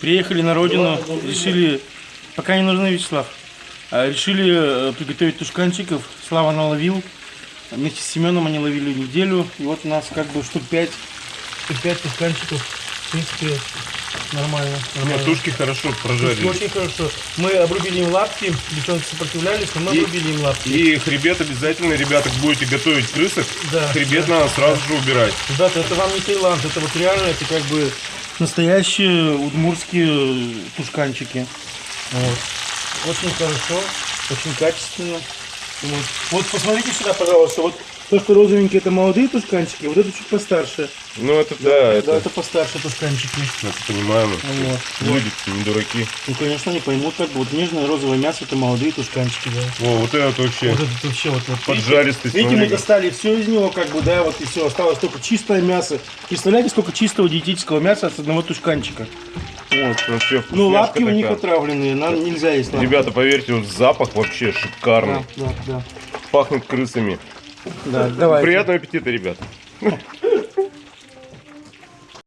Приехали на родину, решили, пока не нужны Вячеслав, а, решили э, приготовить тушканчиков. Слава наловил. Вместе с Семеном они ловили неделю. И вот у нас как бы штук 5, штук 5 тушканчиков. В принципе, нормально. Нет, нормально. тушки хорошо Тушки прожарили. очень хорошо. Мы обрубили им лапки, девчонки сопротивлялись, но мы И- обрубили им лапки. И хребет обязательно, ребята, будете готовить крысок, Да, хребет да, надо сразу же убирать. Ребята, это вам не Таиланд, это вот реально, это как бы настоящие удмурские тушканчики. Вот. Очень хорошо, очень качественно. Вот. вот посмотрите сюда, пожалуйста, вот то, что розовенькие, это молодые тушканчики, вот это чуть постарше. Ну это да, Да, это, это постарше тушканчики. это понимаем. Вот. Люди не дураки. Ну, конечно, они поймут, как бы вот нежное розовое мясо, это молодые тушканчики, да. О, вот это вообще Вот это вообще вот, вот поджаристый. Видите, мы достали все из него, как бы, да, вот и все, осталось только чистое мясо. Представляете, сколько чистого диетического мяса с одного тушканчика? Вот. Вообще Ну, лапки у них такая. отравленные, нам нельзя есть лапки. Ребята, поверьте, вот запах вообще шикарный. Да, да, да. Пахнет крысами. Да, давай. Приятного аппетита, ребята.